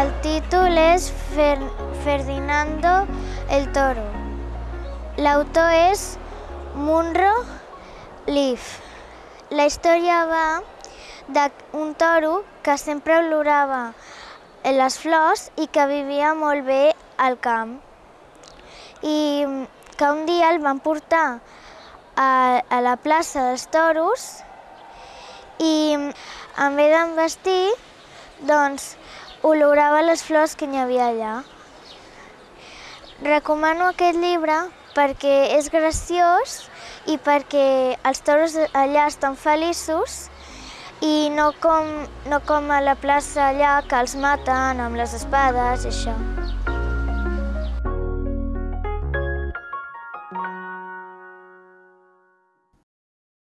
El títol és Fer Ferdinando el Toro. L'autor és Munro Leaf. La història va d'un toro que sempre olorava les flors i que vivia molt bé al camp. I que un dia el van portar a, a la plaça dels toros i en vez d'envestir, doncs, olorava les flors que n'hi havia allà. Recomano aquest llibre perquè és graciós i perquè els toros allà estan feliços i no com, no com a la plaça allà que els maten amb les espades i això.